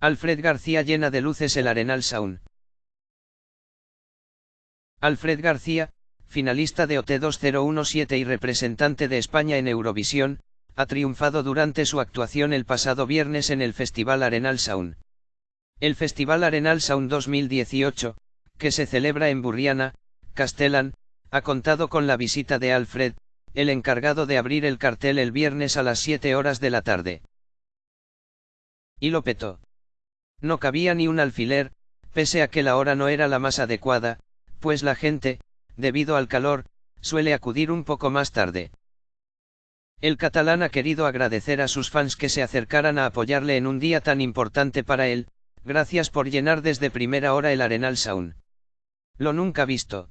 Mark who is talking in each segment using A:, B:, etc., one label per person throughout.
A: Alfred García llena de luces el Arenal Sound. Alfred García, finalista de OT 2017 y representante de España en Eurovisión, ha triunfado durante su actuación el pasado viernes en el Festival Arenal Sound. El Festival Arenal Sound 2018, que se celebra en Burriana, Castellán, ha contado con la visita de Alfred, el encargado de abrir el cartel el viernes a las 7 horas de la tarde. Y lo petó. No cabía ni un alfiler, pese a que la hora no era la más adecuada, pues la gente, debido al calor, suele acudir un poco más tarde. El catalán ha querido agradecer a sus fans que se acercaran a apoyarle en un día tan importante para él, gracias por llenar desde primera hora el Arenal Sound. Lo nunca visto.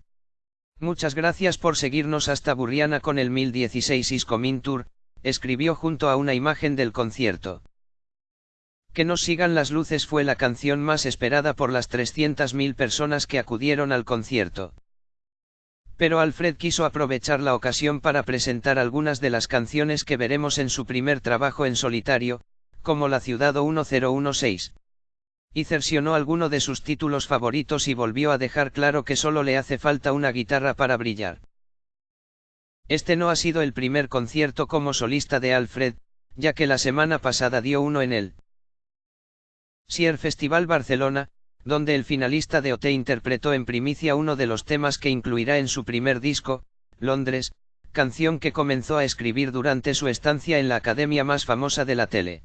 A: Muchas gracias por seguirnos hasta Burriana con el 1016 Iscomin Tour, escribió junto a una imagen del concierto. Que nos sigan las luces fue la canción más esperada por las 300.000 personas que acudieron al concierto. Pero Alfred quiso aprovechar la ocasión para presentar algunas de las canciones que veremos en su primer trabajo en solitario, como La Ciudad 1016. Y cercionó alguno de sus títulos favoritos y volvió a dejar claro que solo le hace falta una guitarra para brillar. Este no ha sido el primer concierto como solista de Alfred, ya que la semana pasada dio uno en el Sier Festival Barcelona, donde el finalista de OT interpretó en primicia uno de los temas que incluirá en su primer disco, Londres, canción que comenzó a escribir durante su estancia en la academia más famosa de la tele.